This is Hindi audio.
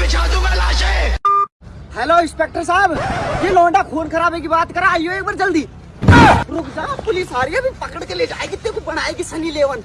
बिछा दूँगा लाशें हेलो इंस्पेक्टर साहब। ये लौंडा खून खराबे की बात करा, आइयो एक बार जल्दी। रुक जा, पुलिस आ रही है, अभी पकड़ के ले जाएगी, तेरे को बनाएगी सनी लेवन।